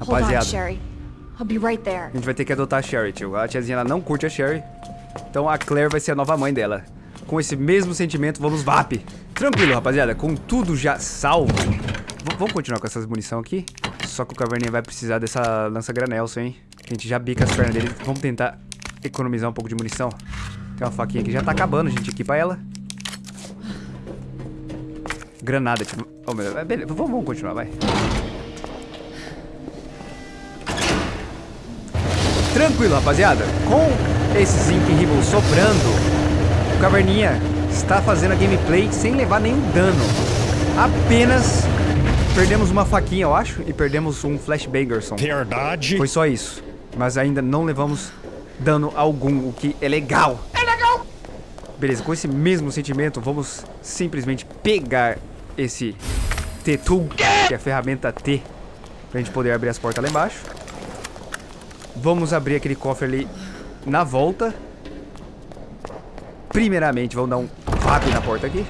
Rapaziada, a gente vai ter que adotar a Sherry, tio. A tiazinha ela não curte a Sherry. Então a Claire vai ser a nova mãe dela. Com esse mesmo sentimento, vamos VAP. Tranquilo, rapaziada. Com tudo já salvo. V vamos continuar com essas munição aqui. Só que o Caverninha vai precisar dessa lança-granelson, hein? A gente já bica as pernas dele. Vamos tentar economizar um pouco de munição. Tem uma faquinha que já tá acabando, a gente equipa ela. Granada, tipo... Oh, meu Deus. Beleza, vamos, vamos continuar, vai. Tranquilo, rapaziada. Com esse Zinc Ribble sobrando, o Caverninha está fazendo a gameplay sem levar nenhum dano. Apenas perdemos uma faquinha, eu acho, e perdemos um Flashbangerson. Verdade. Foi só isso. Mas ainda não levamos dano algum, o que é legal. É legal! Beleza, com esse mesmo sentimento, vamos simplesmente pegar esse T-Tool, que é a ferramenta T, pra gente poder abrir as portas lá embaixo. Vamos abrir aquele cofre ali na volta. Primeiramente, vamos dar um rap na porta aqui.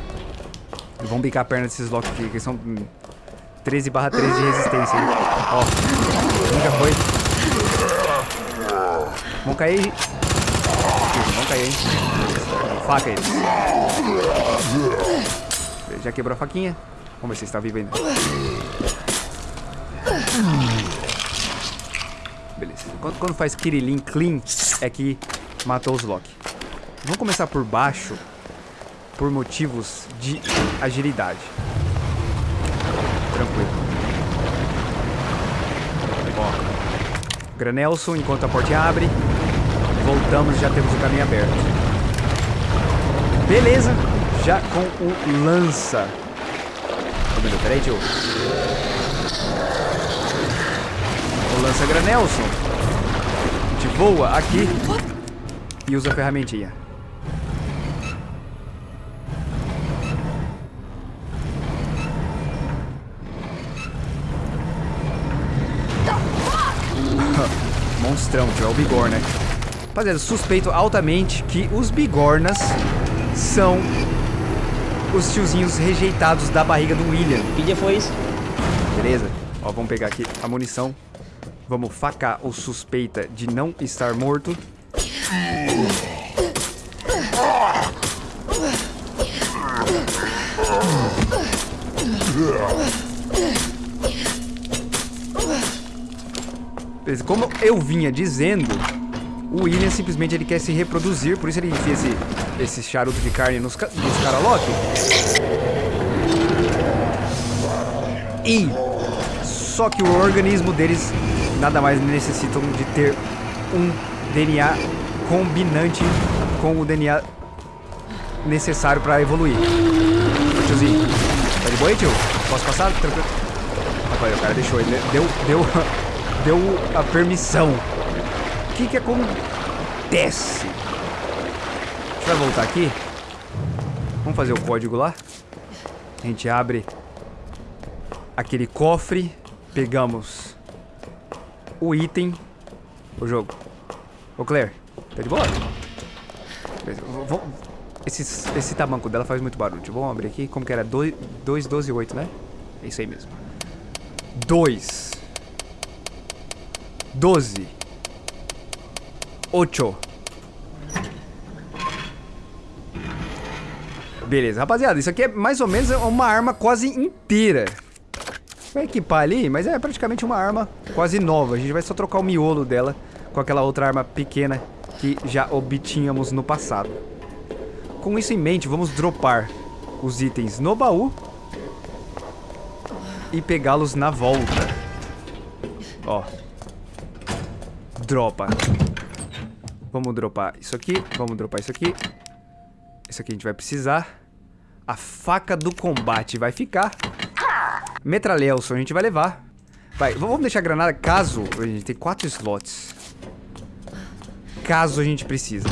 E vamos bicar a perna desses locks aqui, que são hum, 13 barra 13 de resistência. Ó, nunca foi. Vão cair. Vão cair, hein? Faca eles. Já quebrou a faquinha. Vamos ver se está vivo ainda. Beleza. Quando, quando faz Kirilin clean, é que matou os Loki. Vamos começar por baixo, por motivos de agilidade. Tranquilo. Ó. Granelson, enquanto a porta abre. Voltamos e já temos o caminho aberto. Beleza. Já com o lança. Ô, meu Deus, Peraí, tio. Lança Granelson. A gente voa aqui e usa a ferramentinha. Monstrão, tio, é o Bigorna. Rapaziada, suspeito altamente que os Bigornas são os tiozinhos rejeitados da barriga do William. Que dia foi isso? Beleza? Ó, vamos pegar aqui a munição. Vamos facar o suspeita de não estar morto. Como eu vinha dizendo, o William simplesmente ele quer se reproduzir, por isso ele enfia esse, esse charuto de carne nos, nos Karalok. E só que o organismo deles nada mais necessitam de ter um DNA combinante com o DNA necessário para evoluir. Tiozinho, tá de boa aí, tio? Posso passar? Tranquilo. Rapaz, o cara deixou, ele deu, deu, deu a permissão. O que que acontece? A gente vai voltar aqui. Vamos fazer o código lá. A gente abre aquele cofre, pegamos o item, o jogo. Ô Claire, tá de boa? Esse, esse tamanco dela faz muito barulho. Vamos abrir aqui. Como que era? 2, 12 e 8, né? É isso aí mesmo. 2. 12. 8. Beleza, rapaziada, isso aqui é mais ou menos uma arma quase inteira. Vai equipar ali, mas é praticamente uma arma quase nova. A gente vai só trocar o miolo dela com aquela outra arma pequena que já obtínhamos no passado. Com isso em mente, vamos dropar os itens no baú e pegá-los na volta. Ó. Dropa. Vamos dropar isso aqui, vamos dropar isso aqui. Isso aqui a gente vai precisar. A faca do combate vai ficar. Metralhelson a gente vai levar. Vai, vamos deixar a granada caso... A gente tem quatro slots. Caso a gente precise.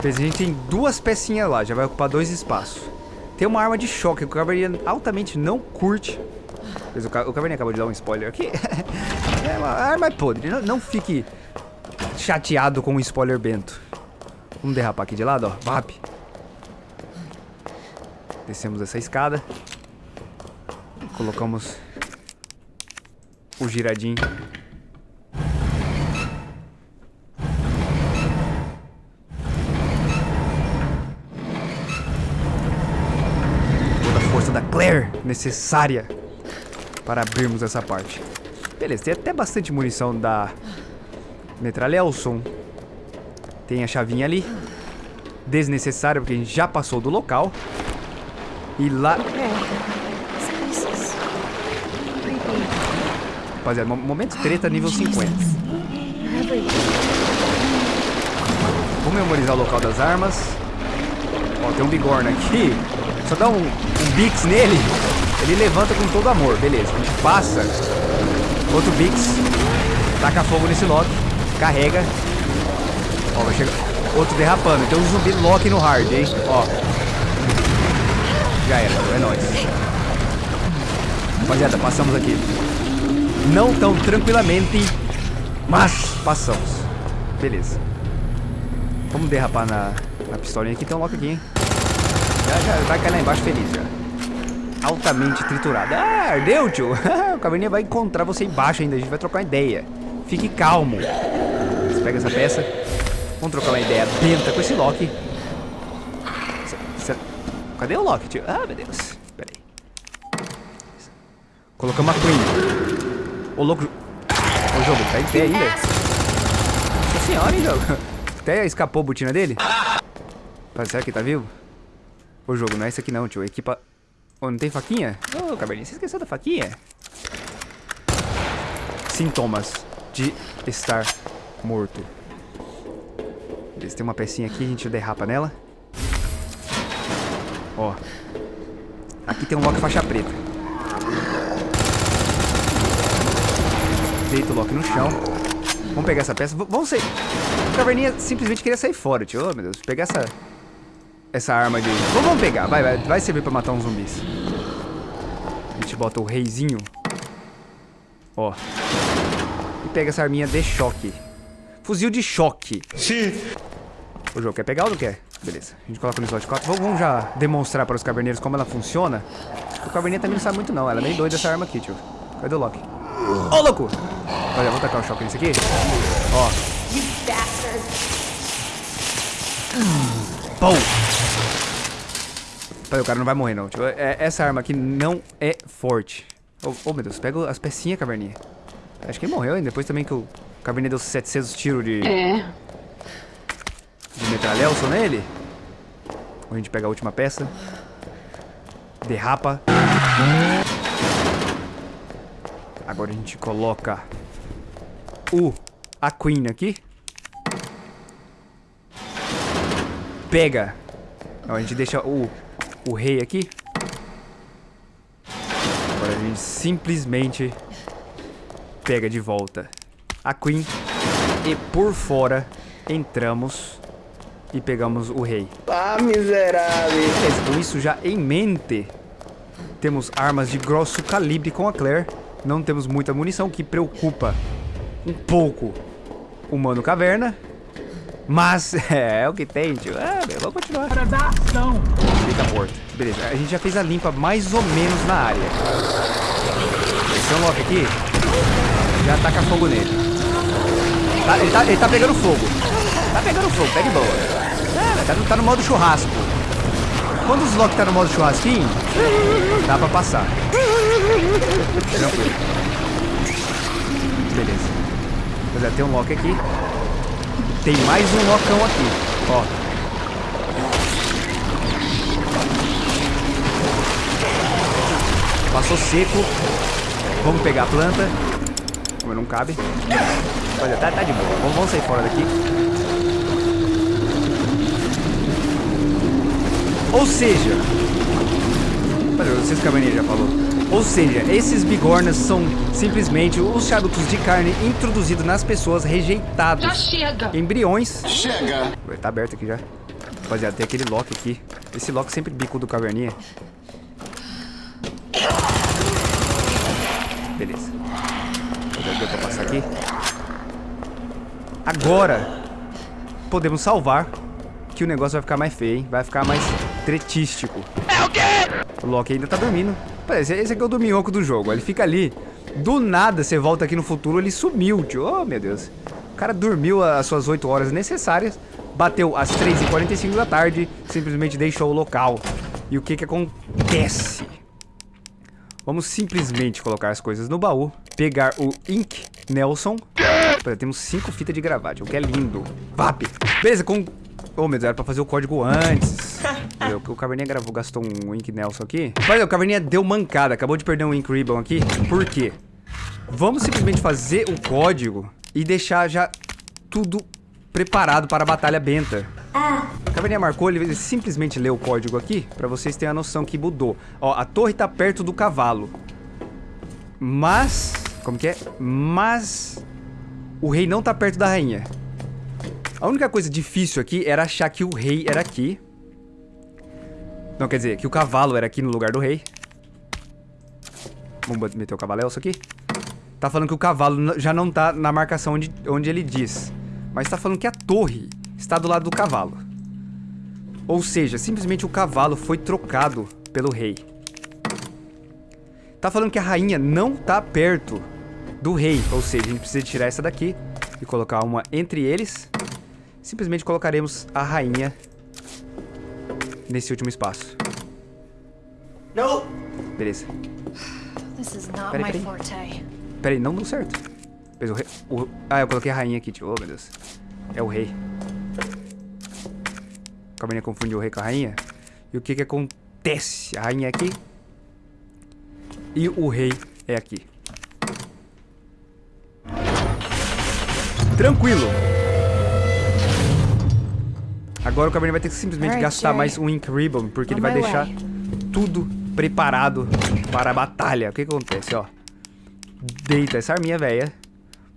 Beleza, A gente tem duas pecinhas lá, já vai ocupar dois espaços. Tem uma arma de choque que o Caverninha altamente não curte. O Ca- o Caverninha acabou de dar um spoiler aqui. é uma arma é podre, não, não fique chateado com o spoiler bento. Vamos derrapar aqui de lado, ó. Vap. Descemos essa escada. Colocamos o giradinho. Toda a força da Claire necessária para abrirmos essa parte. Beleza, tem até bastante munição da Metralhelson. Tem a chavinha ali. Desnecessária, porque a gente já passou do local. E lá... Creepy. Rapaziada, mo- momento treta nível 50. They're everywhere. Vou memorizar o local das armas. Ó, tem um bigorna aqui. Só dá um, um bix nele. Ele levanta com todo amor. Beleza, a gente passa. Outro bix. Taca fogo nesse Loki. Carrega. Ó, vai chegar. Outro derrapando. Tem um zumbi Loki no hard, hein? Ó. Já era, é nóis. Rapaziada, passamos aqui. Não tão tranquilamente, mas passamos. Beleza. Vamos derrapar na, na pistolinha aqui. Tem um Loki aqui, hein? Já, já vai cair lá embaixo feliz, já. Altamente triturado. Ah, ardeu, tio. o caverninha vai encontrar você embaixo ainda. A gente vai trocar uma ideia. Fique calmo. Você pega essa peça. Vamos trocar uma ideia dentro com esse Loki. Cadê o Loki, tio? Ah, meu Deus. Pera aí. Colocamos a Queen. Ô, louco. Ô, jogo, tá em pé ainda? Nossa senhora, hein, jogo. Até escapou a botina dele. Mas será que tá vivo? Ô, jogo, não é esse aqui não, tio. Equipa... Ô, não tem faquinha? Ô, caverninha, você esqueceu da faquinha? Sintomas de estar morto. Beleza, tem uma pecinha aqui, a gente derrapa nela. Ó. Aqui tem um Loki faixa preta. Deita o Loki no chão. Vamos pegar essa peça. V- vamos sair. O caverninha simplesmente queria sair fora, tio. Oh, meu Deus. Pegar essa... Essa arma de... Vamos, vamos pegar. Vai, vai. Vai servir pra matar uns zumbis. A gente bota o reizinho. Ó. E pega essa arminha de choque. Fuzil de choque. Sim. O jogo quer pegar ou não quer? Beleza. A gente coloca no slot 4. Vamos, já demonstrar para os caverneiros como ela funciona. O caverninha também não sabe muito não. Ela é meio doida essa arma aqui, tio. Cadê o Loki? Ô, louco! Olha, vamos tacar o choque nesse aqui. Ó. Pum! Olha, o cara não vai morrer não, tio. É- essa arma aqui não é forte. Ô, ô, meu Deus, pega as pecinhas, caverninha. Acho que ele morreu, hein? Depois também que o caverninha deu 700 tiros de... É. metralhelson nele. A gente pega a última peça. Derrapa. Agora a gente coloca o a Queen aqui. Pega. A gente deixa o o rei aqui. Agora a gente simplesmente pega de volta a Queen e por fora entramos e pegamos o rei. Ah, miserável. Beleza, com isso já em mente, temos armas de grosso calibre com a Claire. Não temos muita munição, o que preocupa um pouco o Mano Caverna. Mas é, o que tem, tio. Ah, meu, vamos continuar. Fica morto. Beleza, a gente já fez a limpa mais ou menos na área. Esse é um Loki aqui. Já taca fogo nele. Tá- ele, tá, ele tá pegando fogo. Tá pegando fogo, pega de boa. É, tá, no- tá no modo churrasco. Quando os Loki tá no modo churrasquinho, dá pra passar. Tranquilo. Beleza. Mas já tem um Loki aqui. Tem mais um Locão aqui. Ó. Passou seco. Vamos pegar a planta. Como não cabe. Olha, tá, tá de boa. Vamos, vamos sair fora daqui. Ou seja... Olha, sei se já falou. Ou seja, esses bigornas são simplesmente os charutos de carne introduzidos nas pessoas rejeitados. Já chega. Embriões. Chega. Tá aberto aqui já. Rapaziada, tem aquele Loki aqui. Esse Loki sempre bico do caverninha. Beleza. Deu pra passar aqui. Agora, podemos salvar. Que o negócio vai ficar mais feio, hein? Vai ficar mais tretístico. É o quê? O Loki ainda tá dormindo. Parece, esse aqui é o dorminhoco do jogo. Ele fica ali Do nada, você volta aqui no futuro, ele sumiu, tio. Oh, meu Deus. O cara dormiu as suas 8 horas necessárias, bateu às 3h45 da tarde, simplesmente deixou o local. E o que que acontece? Vamos simplesmente colocar as coisas no baú, pegar o Ink Nelson. Opa, temos cinco fitas de gravate, o que é lindo. VAP. Beleza, com... Oh, meu Deus, era pra fazer o código antes. o Caverninha gravou, gastou um Ink Nelson aqui. Mas o Caverninha deu mancada, acabou de perder um Ink Ribbon aqui. Por quê? Vamos simplesmente fazer o código e deixar já tudo preparado para a batalha benta. A Caverninha marcou, ele simplesmente leu o código aqui, pra vocês terem a noção que mudou. Ó, a torre tá perto do cavalo. Mas... Como que é? Mas... O rei não tá perto da rainha. A única coisa difícil aqui era achar que o rei era aqui. Não, quer dizer, que o cavalo era aqui no lugar do rei. Vamos meter o cavaléu aqui. Tá falando que o cavalo já não tá na marcação onde, onde ele diz. Mas tá falando que a torre está do lado do cavalo. Ou seja, simplesmente o cavalo foi trocado pelo rei. Tá falando que a rainha não tá perto do rei. Ou seja, a gente precisa tirar essa daqui e colocar uma entre eles. Simplesmente colocaremos a rainha nesse último espaço. Não! Beleza. This is not Peraí, my peraí. forte. Pera aí, não deu certo. O rei. o- Ah, eu coloquei a rainha aqui, tio. Oh, meu Deus. É o rei. A menina confundiu o rei com a rainha. E o que que acontece? A rainha é aqui. E o rei é aqui. Tranquilo. Agora o Cabernet vai ter que simplesmente Alright, gastar Jerry. mais um Ink Ribbon, porque ele On vai my deixar way. tudo preparado para a batalha. O que que acontece, ó? Deita essa arminha velha.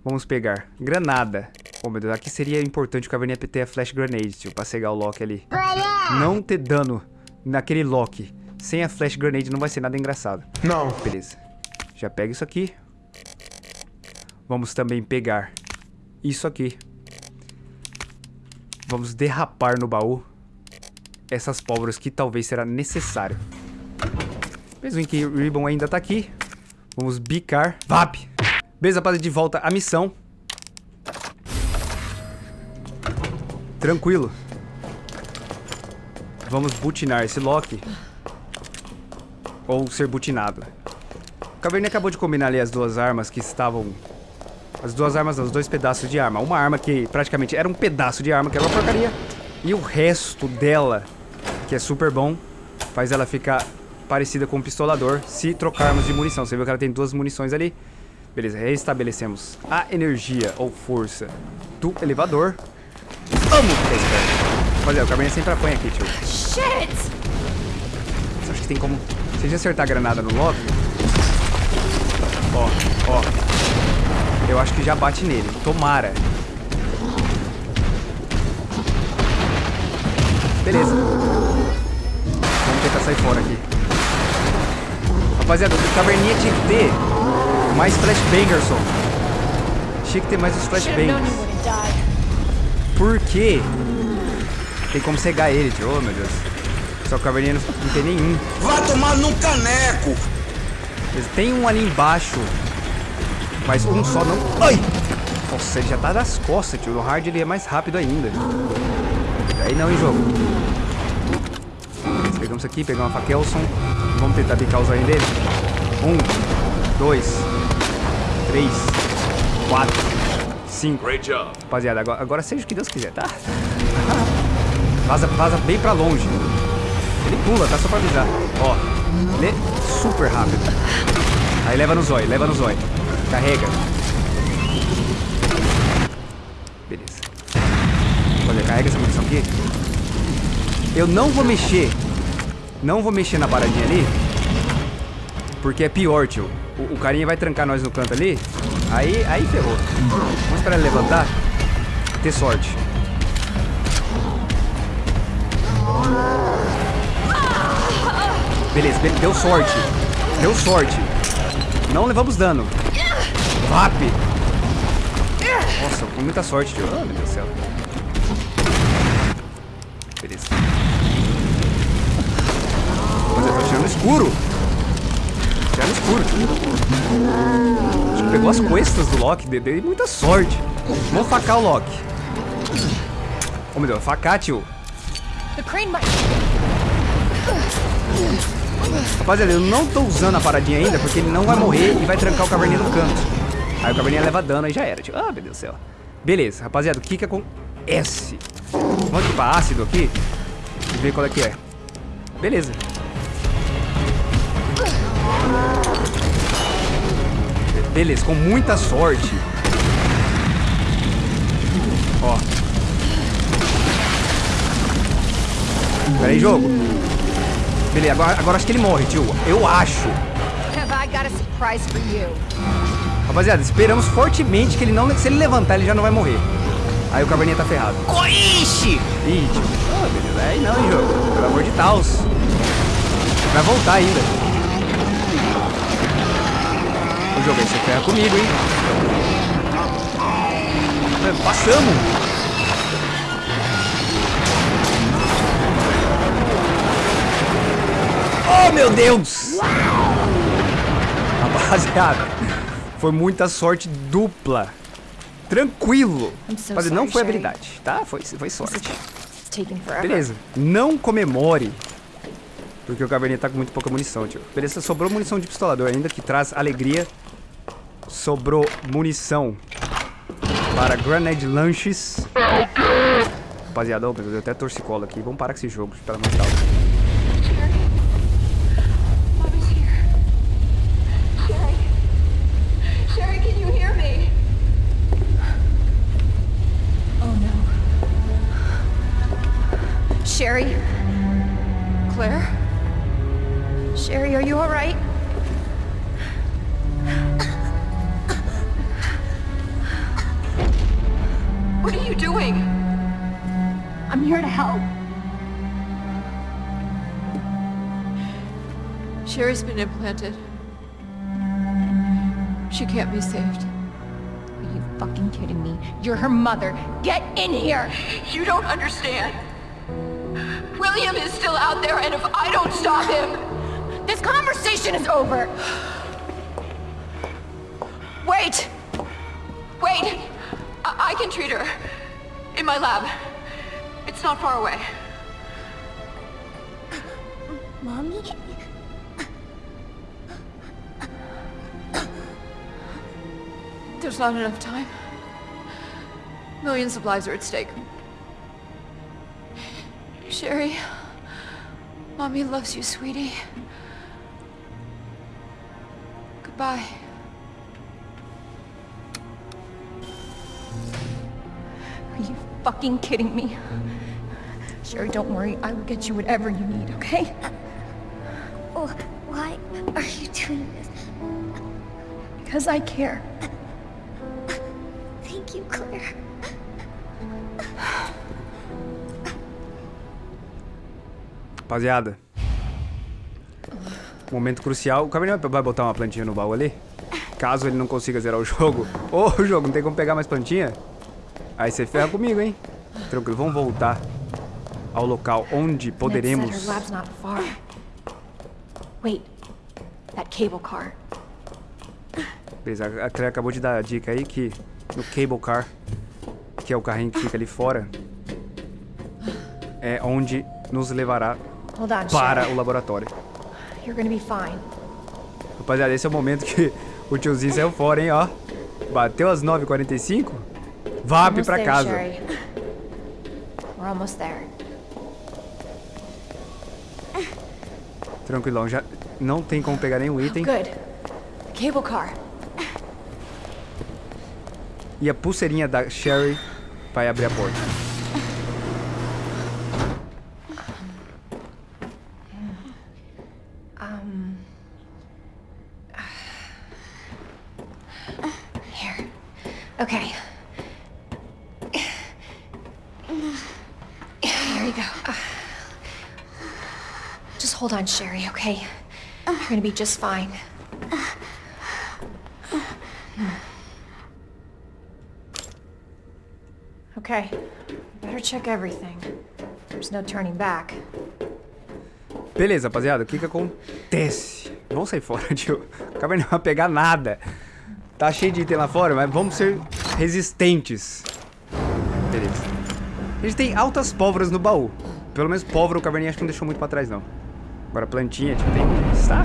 Vamos pegar granada. Oh, meu Deus, aqui seria importante o Caverninha ter a Flash Grenade, tio, pra cegar o Loki ali. Não ter dano naquele Loki. Sem a Flash Grenade não vai ser nada engraçado. Não. Beleza. Já pega isso aqui. Vamos também pegar isso aqui. Vamos derrapar no baú essas pólvoras que talvez será necessário. Mesmo em que o Ribbon ainda tá aqui. Vamos bicar. VAP! Beleza, rapaziada, de volta à missão. Tranquilo. Vamos butinar esse Loki. Ou ser butinado. O Caverninha acabou de combinar ali as duas armas que estavam... As duas armas, não, os dois pedaços de arma. Uma arma que praticamente era um pedaço de arma, que era uma porcaria. E o resto dela, que é super bom, faz ela ficar parecida com um pistolador se trocarmos de munição. Você viu que ela tem duas munições ali? Beleza, restabelecemos a energia ou força do elevador. Amo ficar esperto. Rapaziada, o Cabernet sempre apanha aqui, tio. Shit! Acha que tem como... Se a gente acertar a granada no Loki... Ó, ó. Eu acho que já bate nele. Tomara. Beleza. Vamos tentar sair fora aqui. Rapaziada, o Caverninha tinha que ter mais flashbangers, só. Tinha que ter mais os die. Por quê? Tem como cegar ele, tio. Oh, meu Deus. Só que o Caverninha não, tem nenhum. Vá tomar num caneco! Tem um ali embaixo. Mas um só não. Ai! Nossa, ele já tá das costas, tio. No hard ele é mais rápido ainda. Aí não, hein, jogo. Beleza, Pegamos isso aqui, pegamos uma faquelson. Vamos tentar bicar o zóio dele. Um, dois, três, quatro, cinco. Rapaziada, agora, agora seja o que Deus quiser, tá? Vaza, vaza bem pra longe. Ele pula, tá? Só pra avisar. Ó, ele é super rápido. Aí leva no zóio, leva no zóio. Carrega. Beleza. Olha, carrega essa munição aqui. Eu não vou mexer. Não vou mexer na paradinha ali. Porque é pior, tio. O, o carinha vai trancar nós no canto ali. Aí, aí ferrou. Vamos esperar ele levantar. Ter sorte. Beleza, be- deu sorte. Deu sorte. Não levamos dano. VAP. Nossa, com muita sorte, tio. Oh, meu Deus do céu. Beleza. Mas eu tô tirando no escuro. Tirando no escuro. Acho que pegou as costas do Loki. Deu muita sorte. Vamos facar o Loki. Ô, meu Deus, facar, tio. Rapaziada, eu não tô usando a paradinha ainda porque ele não vai morrer e vai trancar o caverninha no canto. Aí o caverninha leva dano, aí já era. Tipo, ah, meu Deus do céu. Beleza, rapaziada, o que que acontece? Vamos aqui pra ácido aqui e ver qual é que é. Beleza. Beleza, com muita sorte. Ó. Pera aí, jogo. Beleza, agora, agora acho que ele morre, tio. Eu acho. Rapaziada, esperamos fortemente que ele não... Se ele levantar, ele já não vai morrer. Aí o caverninha tá ferrado. Ixi! Ih, tio. Ah, beleza. Aí não, hein, jogo. Pelo amor de Deus. Vai voltar ainda. O jogo aí você ferra comigo, hein? É, Passamos. Oh, meu Deus! Rapaziada, foi muita sorte dupla. Tranquilo. So Rapaziada, não foi habilidade, tá? Foi, foi sorte. Beleza. Não comemore. Porque o caverninha tá com muito pouca munição, tio. Beleza, sobrou munição de pistolador ainda, que traz alegria. Sobrou munição para grenade lanches. Rapaziada, eu até torcicolo aqui. Vamos parar com esse jogo, pelo amor de Deus. Sherry's been implanted. She can't be saved. Are you fucking kidding me? You're her mother. Get in here! You don't understand. William is still out there, and if I don't stop him... This conversation is over! Wait! Wait! I, I can treat her. In my lab. It's not far away. There's not enough time. Millions of lives are at stake. Sherry, Mommy loves you, sweetie. Goodbye. Are you fucking kidding me? Sherry, don't worry. I will get you whatever you need, okay? Oh, why are you doing this? Because I care. Rapaziada. Momento crucial. O Caverninha vai botar uma plantinha no baú ali? Caso ele não consiga zerar o jogo. Ô, jogo, não tem como pegar mais plantinha? Aí você ferra comigo, hein? Tranquilo, vamos voltar ao local onde poderemos... Wait. That cable car. Beleza, a Claire acabou de dar a dica aí que no cable car, que é o carrinho que fica ali fora, é onde nos levará para o laboratório. Rapaziada, esse é o momento que o tiozinho saiu fora, hein, ó. Bateu às 9h45, VAP pra casa. Tranquilão, já não tem como pegar nenhum item. Good. Cable car. E a pulseirinha da Sherry vai abrir a porta. Here. Okay. There you go. Just hold on, Sherry, okay? You're gonna be just fine. Okay. Better check everything. There's no turning back. Beleza, rapaziada, o que que acontece? Vamos sair fora, tio. Caverninha não pegar nada. Tá cheio de item lá fora, mas vamos ser resistentes. Beleza. A gente tem altas pólvoras no baú. Pelo menos pólvora o caverninha acho que não deixou muito pra trás, não. Agora plantinha, tipo, tem estar.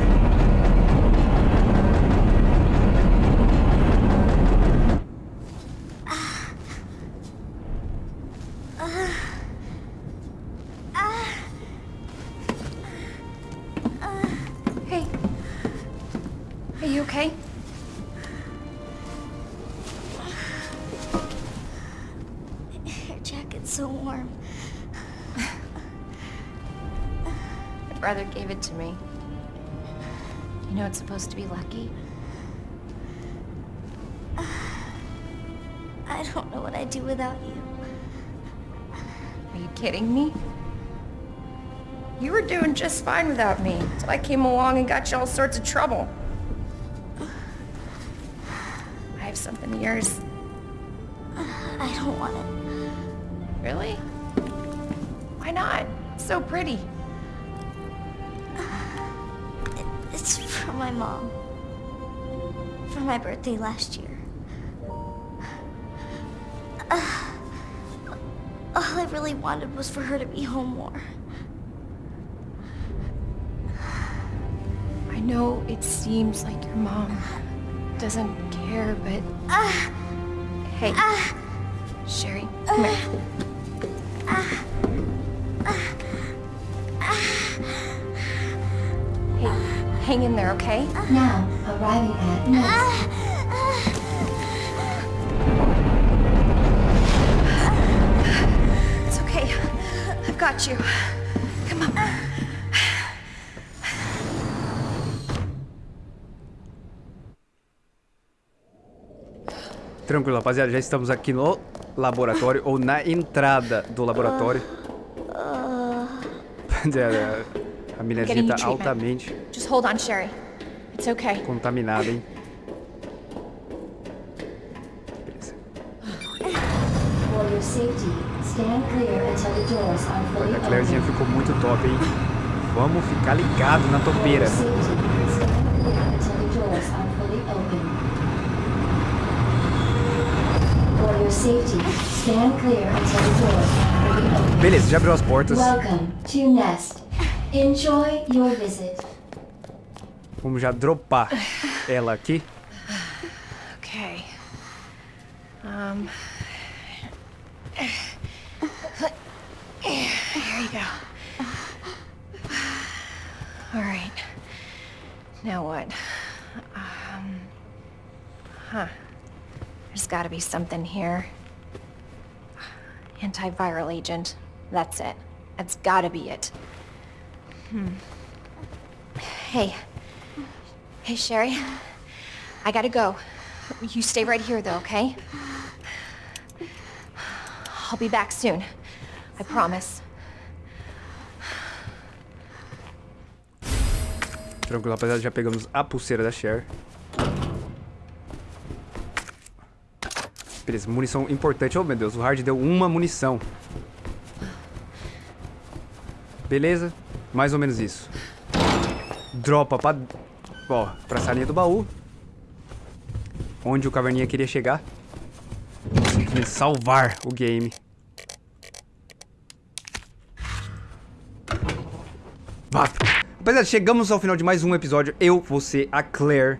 Hey. Are you okay? Brother gave it to me. You know it's supposed to be lucky? I don't know what I'd do without you. Are you kidding me? You were doing just fine without me, so I came along and got you all sorts of trouble. I have something of yours. I don't want it. Really? Why not? It's so pretty. From my mom. For my birthday last year. Uh, all I really wanted was for her to be home more. I know it seems like your mom doesn't care, but... Hey. Sherry, come here. Hang in there, okay? Now, arriving at Nest. It's okay. I've got you. Come on. Tranquilo, rapaziada. Já estamos aqui no laboratório, ou na entrada do laboratório. Rapaziada, a Getting tá altamente Just hold on, Sherry. It's okay. contaminada, hein? Beleza. A Clairezinha ficou muito top, hein? Vamos ficar ligado na topeira. Beleza, já abriu as portas. Welcome to Nest. Enjoy your visit. Vamos já dropar ela aqui. Okay. Um. Here you go. All right. Now what? Um. Huh. There's got to be something here. Antiviral agent. That's it. That's got to be it. Hmm. Hey. Hey, Sherry. I gotta go. You stay right here, though, okay? I'll be back soon. I promise. Tranquilo, rapaziada. Já pegamos a pulseira da Cher. Beleza, munição importante. Oh, meu Deus, o hard deu uma munição. Beleza, mais ou menos isso. Dropa pra, ó, pra salinha do baú. Onde o caverninha queria chegar. Simplesmente salvar o game. Vá. Rapaziada, chegamos ao final de mais um episódio. Eu, você, a Claire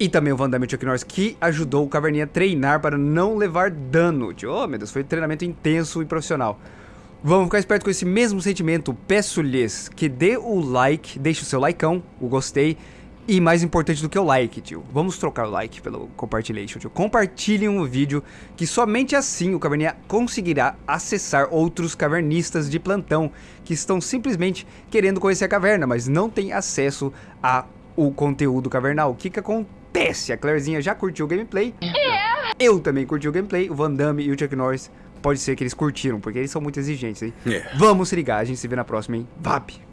e também o Van e Chuck Norris, que ajudou o Caverninha a treinar para não levar dano. Oh, meu Deus, foi um treinamento intenso e profissional. Vamos ficar esperto com esse mesmo sentimento. Peço-lhes que dê o like, deixe o seu likeão, o gostei. E mais importante do que o like, tio. Vamos trocar o like pelo compartilhation, tio. Compartilhem o vídeo, que somente assim o Caverninha conseguirá acessar outros cavernistas de plantão que estão simplesmente querendo conhecer a caverna, mas não têm acesso a o conteúdo cavernal. O que que acontece? A Clairezinha já curtiu o gameplay. Eu também curti o gameplay. O Van Damme e o Chuck Norris pode ser que eles curtiram, porque eles são muito exigentes, hein? É. Vamos se ligar. A gente se vê na próxima, hein? VAP!